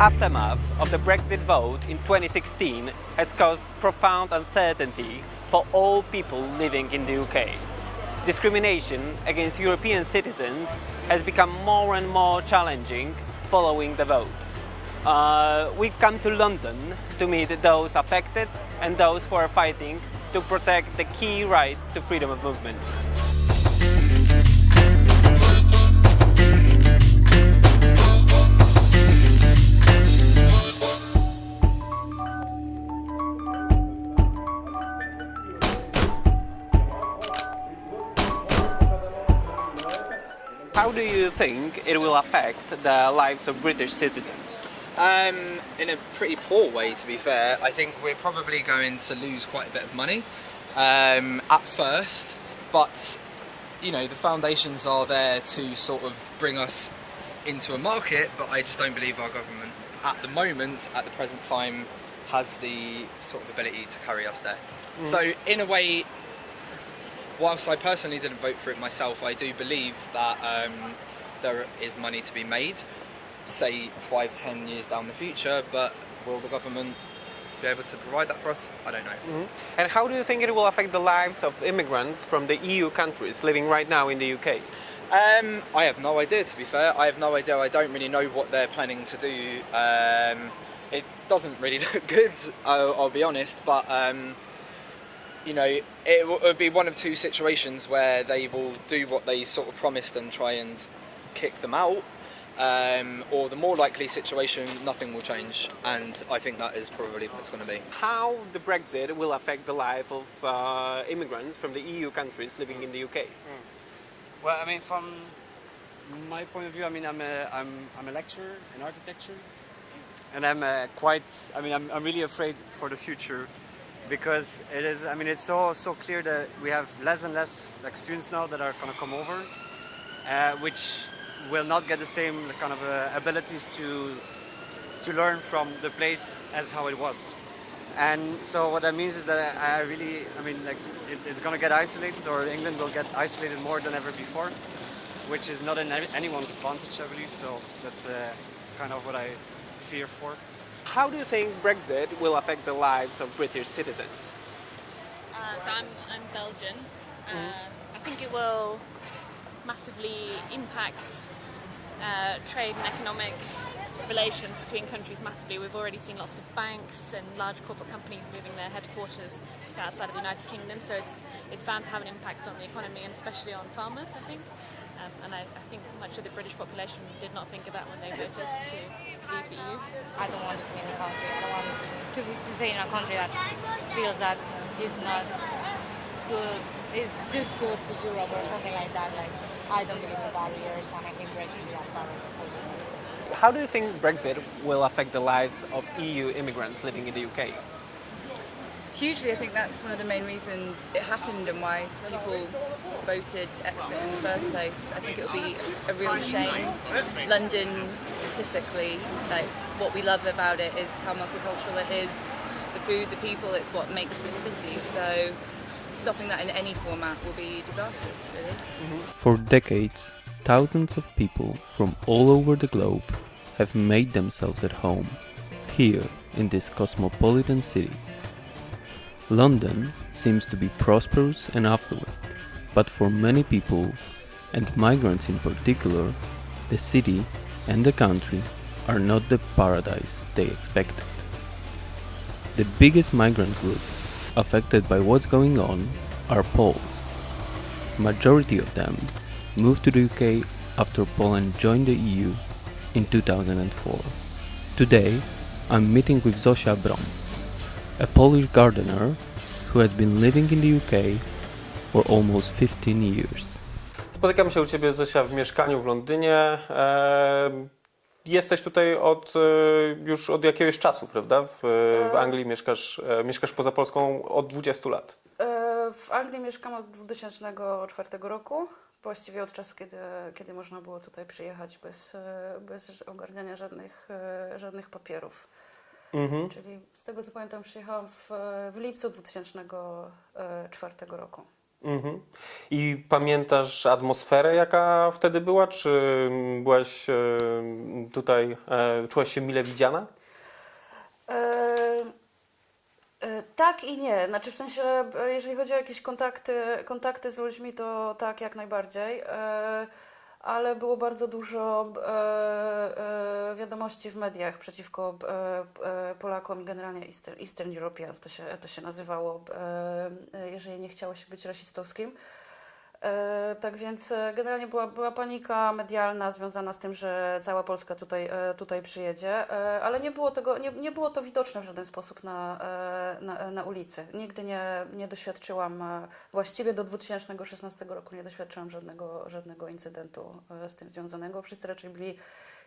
aftermath of the Brexit vote in 2016 has caused profound uncertainty for all people living in the UK. Discrimination against European citizens has become more and more challenging following the vote. Uh, we've come to London to meet those affected and those who are fighting to protect the key right to freedom of movement. How do you think it will affect the lives of British citizens? Um, in a pretty poor way, to be fair. I think we're probably going to lose quite a bit of money um, at first, but you know the foundations are there to sort of bring us into a market. But I just don't believe our government, at the moment, at the present time, has the sort of ability to carry us there. So in a way, whilst I personally didn't vote for it myself, I do believe that um, there is money to be made, say five, ten years down the future, but will the government be able to provide that for us? I don't know. And how do you think it will affect the lives of immigrants from the EU countries living right now in the UK? Um, I have no idea, to be fair. I have no idea. I don't really know what they're planning to do. Um, it doesn't really look good, I'll, I'll be honest, but um, you know, it will- would be one of two situations where they will do what they sort of promised and try and kick them out, um, or the more likely situation, nothing will change, and I think that is probably what it's going to be. How the Brexit will affect the life of uh, immigrants from the EU countries living in the UK? Well, I mean, from my point of view, I mean, I'm a, I'm, I'm a lecturer in architecture, and I'm uh, quite, I mean, I'm, I'm really afraid for the future because it is, I mean, it's so so clear that we have less and less like students now that are going to come over, uh, which will not get the same kind of uh, abilities to to learn from the place as how it was. And so what that means is that I I really, I mean, like it, it's going to get isolated, or England will get isolated more than ever before, which is not in anyone's advantage, I believe. So that's uh, kind of what I fear for. How do you think Brexit will affect the lives of British citizens? Uh, so I'm, I'm Belgian. Uh, I think it will massively impact uh, trade and economic relations between countries massively. We've already seen lots of banks and large corporate companies moving their headquarters to outside of the United Kingdom, so it's it's bound to have an impact on the economy and especially on farmers, I think. Um, and I, I think much of the British population did not think of that when they voted to leave the EU. I don't want to stay in a country. I don't want to stay in a country that feels that is not good, is too good to Europe or something like that. Like I don't believe in barriers, and I think Brexit is that barrier for Europe. How do you think Brexit will affect the lives of EU immigrants living in the UK? Hugely, I think that's one of the main reasons it happened and why people voted exit in the first place. I think it will be a real shame. London specifically, like what we love about it is how multicultural it is, the food, the people, it's what makes the city. So stopping that in any format will be disastrous, really. For decades, thousands of people from all over the globe have made themselves at home here in this cosmopolitan city. London seems to be prosperous and affluent, but for many people, and migrants in particular, the city and the country are not the paradise they expected. The biggest migrant group affected by what's going on are Poles. Majority of them moved to the UK after Poland joined the EU in 2004. Today, I'm meeting with Zosia Brom, a Polish gardener who has been living in the UK for almost 15 years. Spotykam się u Ciebie, Zosia, w mieszkaniu w Londynie. E, Jesteś tutaj od, e, już od jakiegoś czasu, prawda? W, w Anglii mieszkasz, e, mieszkasz poza Polską od 20 lat. E, W Anglii mieszkam od 2004 roku, właściwie od czasu, kiedy, kiedy można było tutaj przyjechać bez, e, bez ogarniania żadnych, e, żadnych papierów. Czyli z tego co pamiętam przyjechałam w, w lipcu 2004 roku. Mhm. I pamiętasz atmosferę, jaka wtedy była? Czy byłaś e, tutaj, e, czułaś się mile widziana? E, Tak i nie. Znaczy w sensie, jeżeli chodzi o jakieś kontakty, kontakty z ludźmi, to tak, jak najbardziej. Ale było bardzo dużo e, e, wiadomości w mediach przeciwko e, e, Polakom i generalnie Eastern, Eastern Europeans to się, to się nazywało, e, e, jeżeli nie chciało się być rasistowskim. E, tak więc e, generalnie była, była panika medialna związana z tym, że cała Polska tutaj, e, tutaj przyjedzie, ale nie było, tego, nie, nie było to widoczne w żaden sposób na, na, na ulicy. Nigdy nie, nie doświadczyłam, właściwie do 2016 roku nie doświadczyłam żadnego, żadnego incydentu z tym związanego. Wszyscy raczej byli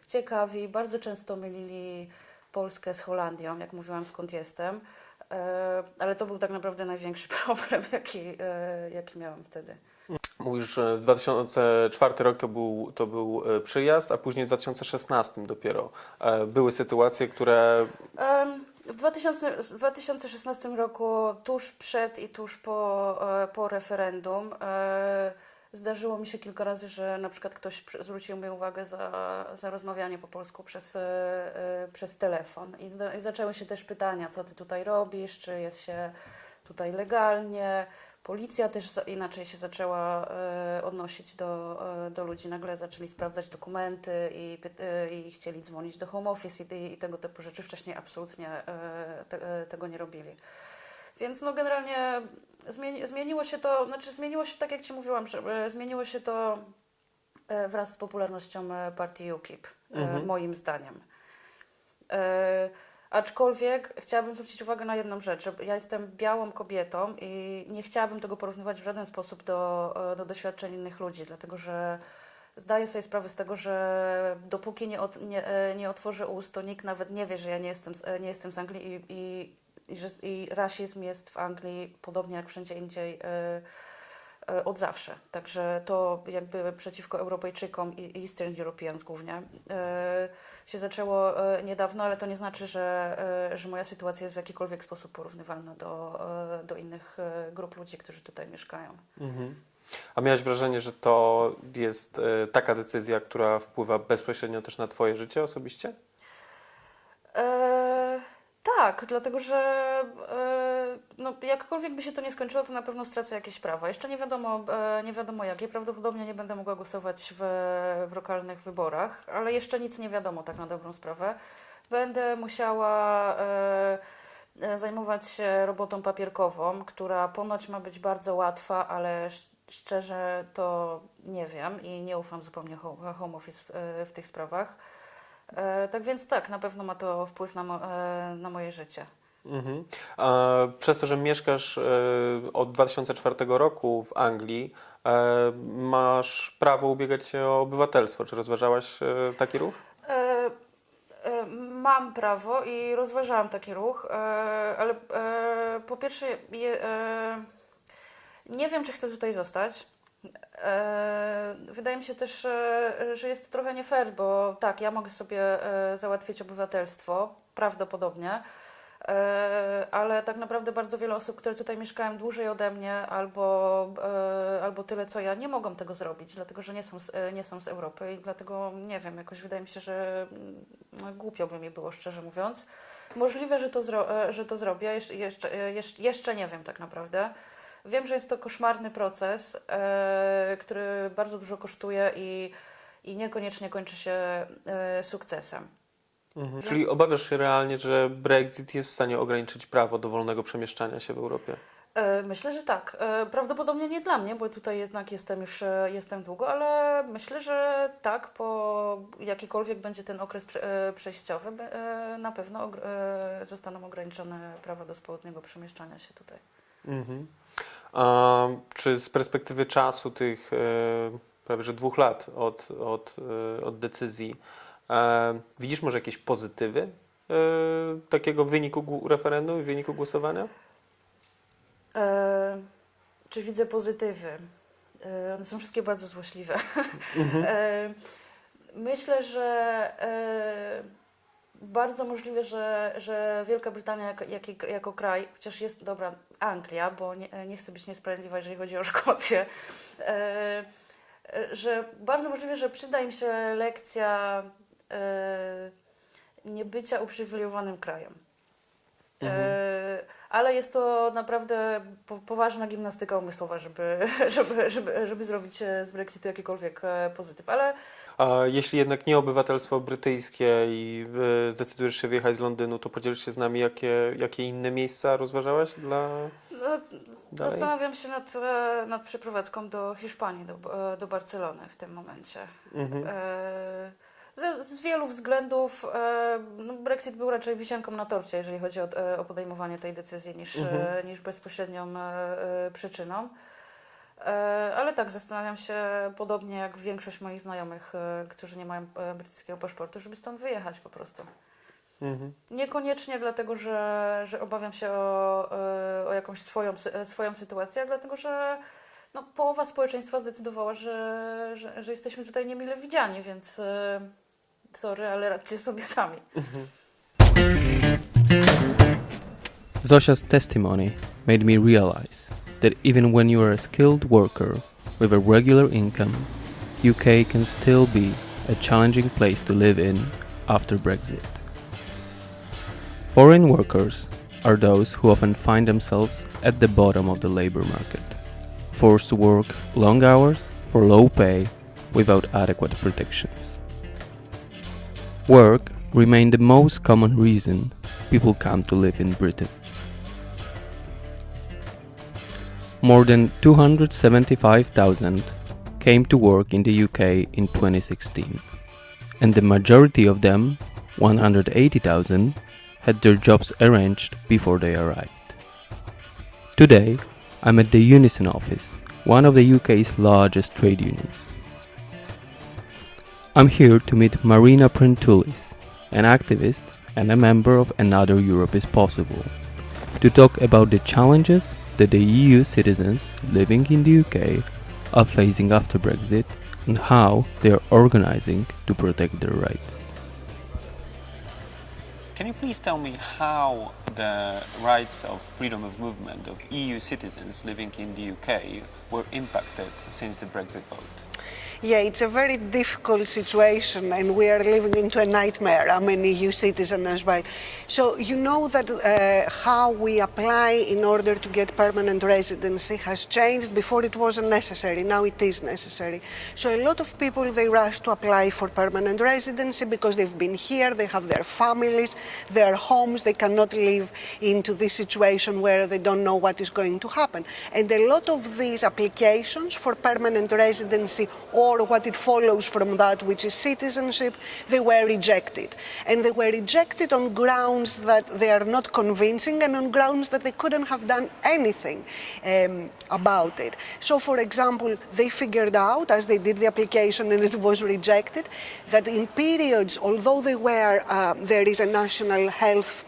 ciekawi, bardzo często mylili Polskę z Holandią, jak mówiłam skąd jestem. Ale to był tak naprawdę największy problem, jaki, jaki miałam wtedy. Mówisz, że 2004 rok to był, to był e, przyjazd, a później w 2016 dopiero e, były sytuacje, które W 2000, w 2016 roku, tuż przed i tuż po, e, po referendum, zdarzyło mi się kilka razy, że na przykład ktoś zwrócił mi uwagę za, za rozmawianie po polsku przez, przez telefon. I, zda, I zaczęły się też pytania, co ty tutaj robisz, czy jest się tutaj legalnie. Policja też inaczej się zaczęła e, odnosić do, e, do ludzi. Nagle zaczęli sprawdzać dokumenty i, e, i chcieli dzwonić do home office i, i tego typu rzeczy. Wcześniej absolutnie te, tego nie robili. Więc no generalnie zmieni, zmieniło się to, znaczy zmieniło się tak jak Ci mówiłam, że zmieniło się to wraz z popularnością partii UKIP, Mhm. moim zdaniem. Aczkolwiek chciałabym zwrócić uwagę na jedną rzecz, że ja jestem białą kobietą i nie chciałabym tego porównywać w żaden sposób do, e, do doświadczeń innych ludzi, dlatego że zdaję sobie sprawę z tego, że dopóki nie, od, nie, e, nie otworzę ust, to nikt nawet nie wie, że ja nie jestem e, nie jestem z Anglii i, i, i, i rasizm jest w Anglii podobnie jak wszędzie indziej e, od zawsze. Także to jakby przeciwko Europejczykom i Eastern Europeans głównie e, się zaczęło e, niedawno, ale to nie znaczy, że, e, że moja sytuacja jest w jakikolwiek sposób porównywalna do, e, do innych e, grup ludzi, którzy tutaj mieszkają. Mhm. A miałeś wrażenie, że to jest e, taka decyzja, która wpływa bezpośrednio też na Twoje życie osobiście? E, tak, dlatego że e, no, jakkolwiek by się to nie skończyło, to na pewno stracę jakieś prawa. Jeszcze nie wiadomo, e, nie wiadomo jakie. Prawdopodobnie nie będę mogła głosować w, w lokalnych wyborach, ale jeszcze nic nie wiadomo tak na dobrą sprawę. Będę musiała e, e, zajmować się robotą papierkową, która ponoć ma być bardzo łatwa, ale sz- szczerze to nie wiem i nie ufam zupełnie ho- home office w, e, w tych sprawach. E, tak więc tak, na pewno ma to wpływ na, mo- e, na moje życie. Mhm. A przez to, że mieszkasz e, od 2004 roku w Anglii, e, masz prawo ubiegać się o obywatelstwo. Czy rozważałaś e, taki ruch? Mam prawo i rozważałam taki ruch, ale po pierwsze nie wiem, czy chcę tutaj zostać. Wydaje mi się też, że jest to trochę nie fair, bo tak, ja mogę sobie załatwić obywatelstwo, prawdopodobnie, ale tak naprawdę bardzo wiele osób, które tutaj mieszkają dłużej ode mnie albo, e, albo tyle co ja, nie mogą tego zrobić, dlatego że nie są, z, e, nie są z Europy i dlatego nie wiem, jakoś wydaje mi się, że mm, głupio by mi było, szczerze mówiąc. Możliwe, że to, zro, e, że to zrobię, jeszcze, jeszcze, e, jeszcze, nie wiem tak naprawdę. Wiem, że jest to koszmarny proces, e, który bardzo dużo kosztuje i, i niekoniecznie kończy się e, sukcesem. Mhm. Czyli obawiasz się realnie, że Brexit jest w stanie ograniczyć prawo do wolnego przemieszczania się w Europie? E, Myślę, że tak. E, Prawdopodobnie nie dla mnie, bo tutaj jednak jestem już e, jestem długo, ale myślę, że tak, po jakikolwiek będzie ten okres prze- przejściowy, na pewno zostaną ograniczone prawa do swobodnego przemieszczania się tutaj. Mhm. A czy z perspektywy czasu tych prawie że dwóch lat od, od, od decyzji widzisz może jakieś pozytywy e, takiego wyniku referendum i wyniku głosowania? E, czy widzę pozytywy? E, one są wszystkie bardzo złośliwe. Mhm. E, myślę, że e, bardzo możliwe, że, że Wielka Brytania jako, jak, jako kraj, chociaż jest dobra Anglia, bo nie, nie chcę być niesprawiedliwa, jeżeli chodzi o Szkocję, e, że bardzo możliwe, że przyda im się lekcja e, niebycia uprzywilejowanym krajem. E, ale jest to naprawdę po, poważna gimnastyka umysłowa, żeby, żeby, żeby, żeby zrobić e, z Brexitu jakikolwiek e, pozytyw. Ale A jeśli jednak nie obywatelstwo brytyjskie i e, zdecydujesz się wyjechać z Londynu, to podzielisz się z nami, jakie, jakie inne miejsca rozważałaś dla... no, zastanawiam się nad, e, nad przeprowadzką do Hiszpanii, do, e, do Barcelony w tym momencie. Mhm. E, Z, z wielu względów e, no Brexit był raczej wisienką na torcie, jeżeli chodzi o, e, o podejmowanie tej decyzji, niż, Mhm. e, niż bezpośrednią przyczyną. Ale tak, zastanawiam się, podobnie jak większość moich znajomych, którzy nie mają brytyjskiego paszportu, żeby stąd wyjechać po prostu. Mhm. Niekoniecznie dlatego, że, że obawiam się o, o jakąś swoją, swoją sytuację, ale dlatego, że no, połowa społeczeństwa zdecydowała, że, że, że jesteśmy tutaj niemile widziani, więc sorry, ale radźcie sobie sami. Zosia's testimony made me realize that even when you are a skilled worker with a regular income, UK can still be a challenging place to live in after Brexit. Foreign workers are those who often find themselves at the bottom of the labor market, forced to work long hours for low pay without adequate protections. Work remained the most common reason people come to live in Britain. More than 275,000 came to work in the UK in 2016, and the majority of them, 180,000, had their jobs arranged before they arrived. Today, I'm at the Unison office, one of the UK's largest trade unions. I'm here to meet Marina Prentoulis, an activist and a member of Another Europe is Possible, to talk about the challenges that the EU citizens living in the UK are facing after Brexit and how they are organizing to protect their rights. Can you please tell me how the rights of freedom of movement of EU citizens living in the UK were impacted since the Brexit vote? Yeah, it's a very difficult situation, and we are living into a nightmare. I'm an EU citizen as well. So, you know that uh, how we apply in order to get permanent residency has changed. Before it wasn't necessary, now it is necessary. So, a lot of people they rush to apply for permanent residency because they've been here, they have their families, their homes, they cannot live into this situation where they don't know what is going to happen. And a lot of these applications for permanent residency or what it follows from that, which is citizenship, they were rejected. And they were rejected on grounds that they are not convincing and on grounds that they couldn't have done anything um, about it. So, for example, they figured out as they did the application and it was rejected that in periods, although they were, uh, there is a national health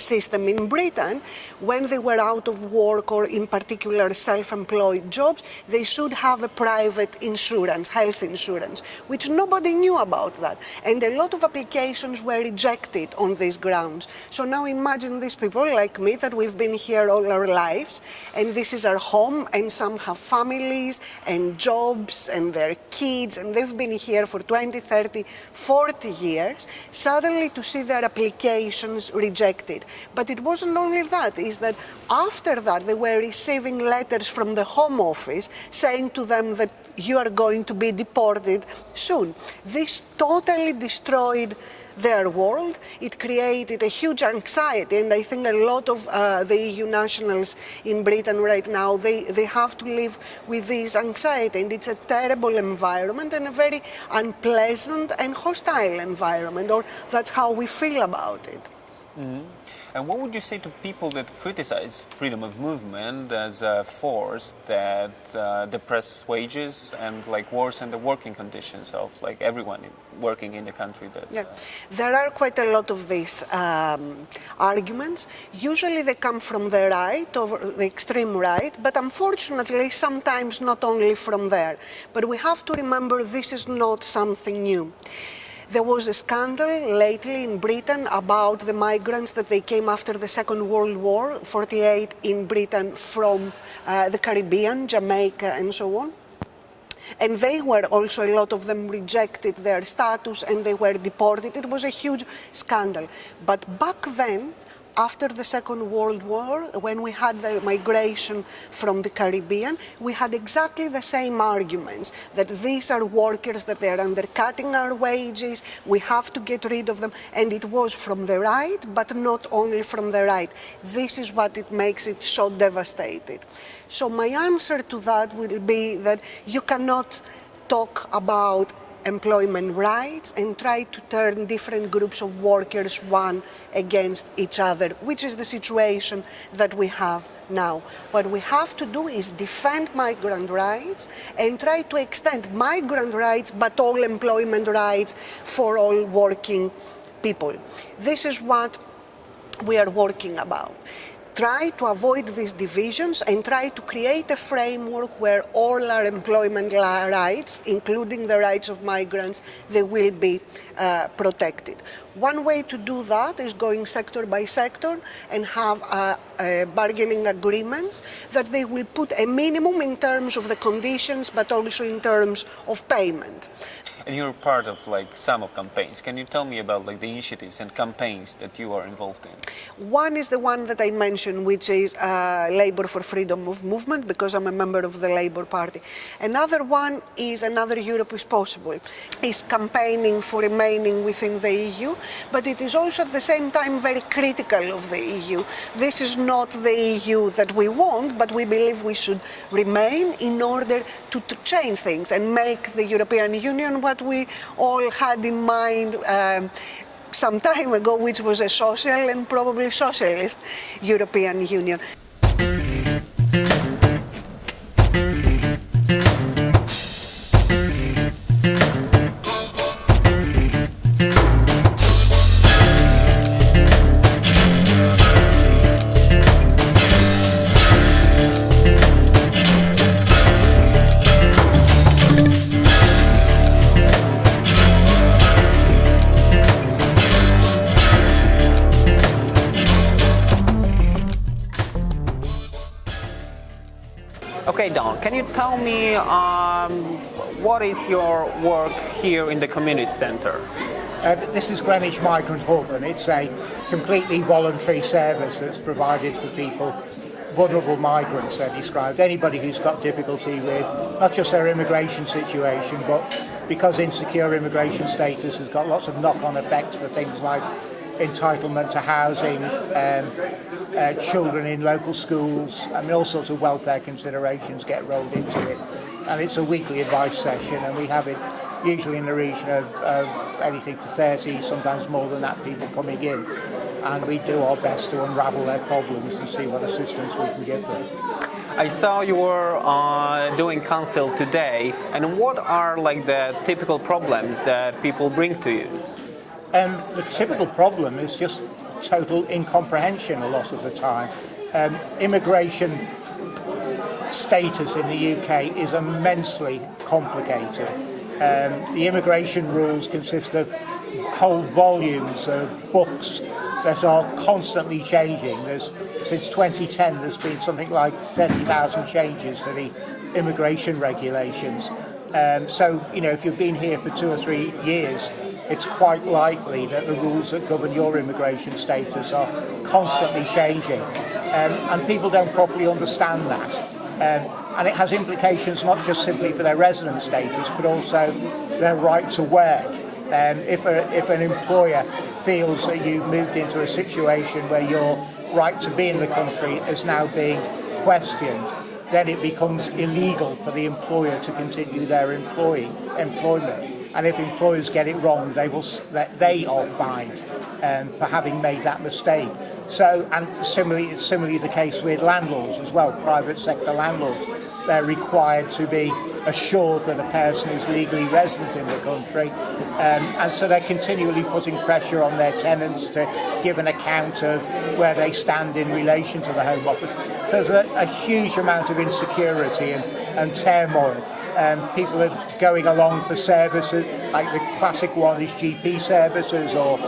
system in Britain, when they were out of work or in particular self-employed jobs, they should have a private insurance, health insurance, which nobody knew about that. And a lot of applications were rejected on these grounds. So now imagine these people like me that we've been here all our lives and this is our home and some have families and jobs and their kids and they've been here for 20, 30, 40 years, suddenly to see their applications rejected. But it wasn't only that, is that after that they were receiving letters from the Home Office saying to them that you are going to be deported soon. This totally destroyed their world. It created a huge anxiety, and I think a lot of uh, the EU nationals in Britain right now they, they have to live with this anxiety, and it's a terrible environment and a very unpleasant and hostile environment, or that's how we feel about it. And what would you say to people that criticize freedom of movement as a force that uh, depress wages and like worsen the working conditions of like everyone working in the country? That Yeah, there are quite a lot of these um, arguments. Usually they come from the right, or the extreme right, but unfortunately sometimes not only from there. But we have to remember this is not something new. There was a scandal lately in Britain about the migrants that they came after the Second World War, 48 in Britain from uh, the Caribbean, Jamaica and so on. And they were also, a lot of them rejected their status and they were deported. It was a huge scandal. But back then, after the Second World War, when we had the migration from the Caribbean, we had exactly the same arguments, that these are workers, that they are undercutting our wages, we have to get rid of them, and it was from the right, but not only from the right. This is what it makes it so devastated. So my answer to that will be that you cannot talk about employment rights and try to turn different groups of workers one against each other, which is the situation that we have now. What we have to do is defend migrant rights and try to extend migrant rights but all employment rights for all working people. This is what we are working about try to avoid these divisions and try to create a framework where all our employment rights, including the rights of migrants, they will be uh, protected. One way to do that is going sector by sector and have bargaining agreements that they will put a minimum in terms of the conditions but also in terms of payment and you're part of like some of campaigns. Can you tell me about like the initiatives and campaigns that you are involved in? One is the one that I mentioned, which is uh, Labour for Freedom of Movement, because I'm a member of the Labour Party. Another one is Another Europe is Possible. Is campaigning for remaining within the EU, but it is also at the same time very critical of the EU. This is not the EU that we want, but we believe we should remain in order to, to change things and make the European Union what we all had in mind um, some time ago, which was a social and probably socialist European Union. Okay, Don, can you tell me um, what is your work here in the community center? Uh, this is Greenwich Migrant Hub and it's a completely voluntary service that's provided for people, vulnerable migrants they're described, anybody who's got difficulty with not just their immigration situation but because insecure immigration status has got lots of knock-on effects for things like entitlement to housing, um, uh, children in local schools, I mean all sorts of welfare considerations get rolled into it. And it's a weekly advice session and we have it usually in the region of, of anything to 30, sometimes more than that people coming in. And we do our best to unravel their problems and see what assistance we can give them. I saw you were uh, doing council today, and what are like the typical problems that people bring to you? Um, the typical problem is just total incomprehension a lot of the time. Um, immigration status in the UK is immensely complicated. Um, the immigration rules consist of whole volumes of books that are constantly changing. There's, since 2010 there's been something like 30,000 changes to the immigration regulations. Um, so, you know, if you've been here for two or three years, it's quite likely that the rules that govern your immigration status are constantly changing. Um, and people don't properly understand that. Um, and it has implications not just simply for their resident status, but also their right to work. Um, if, a, if an employer feels that you've moved into a situation where your right to be in the country is now being questioned, then it becomes illegal for the employer to continue their employee, employment And if employers get it wrong, they will they are fined um, for having made that mistake. So, and similarly, it's similarly the case with landlords as well, private sector landlords. They're required to be assured that a person is legally resident in the country. Um, and so they're continually putting pressure on their tenants to give an account of where they stand in relation to the Home Office. There's a, a huge amount of insecurity and, and turmoil. Um, people are going along for services, like the classic one is GP services or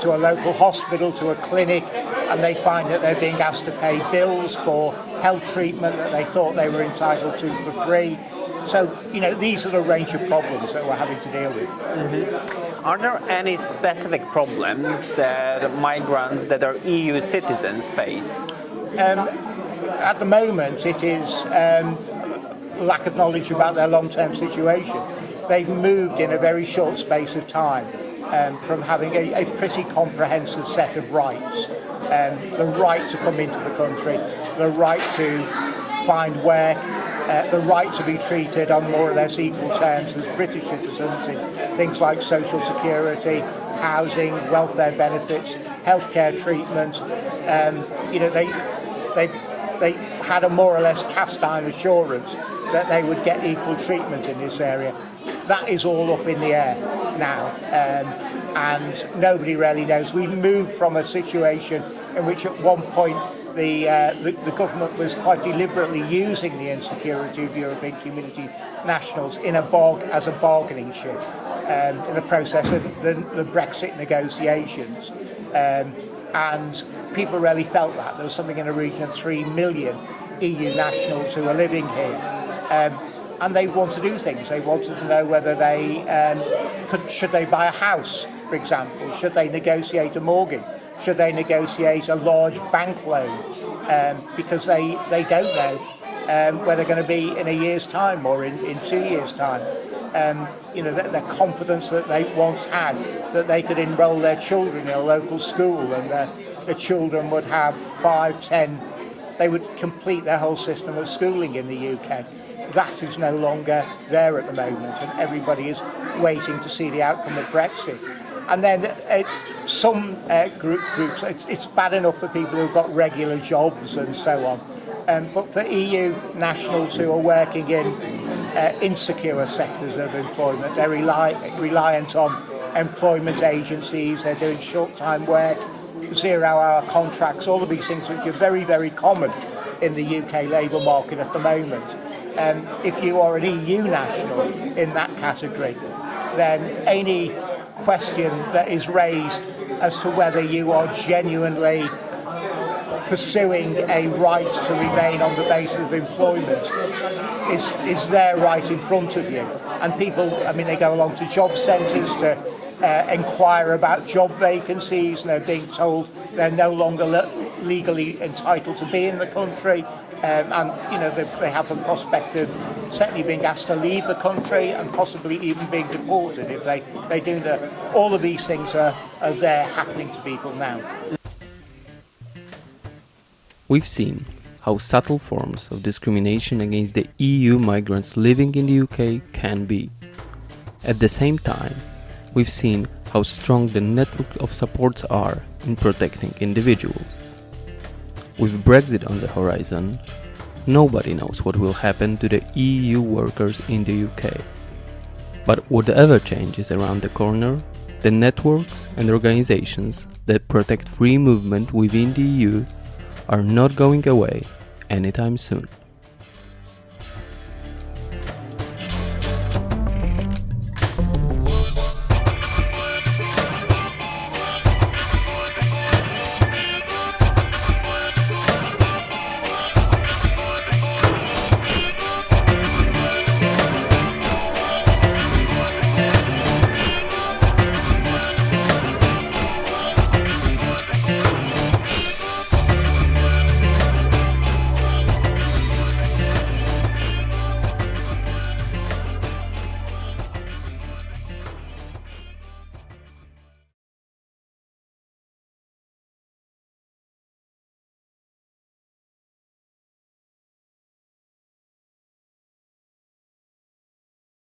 to a local hospital, to a clinic, and they find that they're being asked to pay bills for health treatment that they thought they were entitled to for free. So, you know, these are the range of problems that we're having to deal with. Mm-hmm. Are there any specific problems that migrants that are EU citizens face? Um, at the moment, it is um, lack of knowledge about their long-term situation. They've moved in a very short space of time um, from having a, a, pretty comprehensive set of rights. Um, the right to come into the country, the right to find work, uh, the right to be treated on more or less equal terms as British citizens in things like social security, housing, welfare benefits, healthcare treatment. Um, you know, they, they, they had a more or less cast iron assurance that they would get equal treatment in this area. That is all up in the air now um, and nobody really knows. We moved from a situation in which at one point the, uh, the, the government was quite deliberately using the insecurity of European community nationals in a bog as a bargaining chip um, in the process of the, the Brexit negotiations. Um, and people really felt that. There was something in the region of 3 million EU nationals who were living here. Um, and they want to do things. They wanted to know whether they um, could, should they buy a house, for example, should they negotiate a mortgage, should they negotiate a large bank loan, um, because they, they don't know um, where they're going to be in a year's time or in, in two years' time um, you know, that, the confidence that they once had that they could enrol their children in a local school and the, the children would have five, ten, they would complete their whole system of schooling in the UK. That is no longer there at the moment and everybody is waiting to see the outcome of Brexit. And then uh, some uh, group, groups, it's, it's bad enough for people who've got regular jobs and so on. Um, but for EU nationals who are working in uh, insecure sectors of employment, they're rely, reliant on employment agencies, they're doing short-time work, zero-hour contracts, all of these things which are very, very common in the UK labour market at the moment. Um, if you are an EU national in that category, then any question that is raised as to whether you are genuinely pursuing a right to remain on the basis of employment is, is there right in front of you. And people, I mean, they go along to job centres to uh, inquire about job vacancies and they're being told they're no longer le legally entitled to be in the country um, and you know they, they have a prospect of certainly being asked to leave the country and possibly even being deported if they, they do the all of these things are, are there happening to people now. We've seen how subtle forms of discrimination against the EU migrants living in the UK can be. At the same time, we've seen how strong the network of supports are in protecting individuals. With Brexit on the horizon, nobody knows what will happen to the EU workers in the UK. But whatever changes around the corner, the networks and organizations that protect free movement within the EU are not going away anytime soon.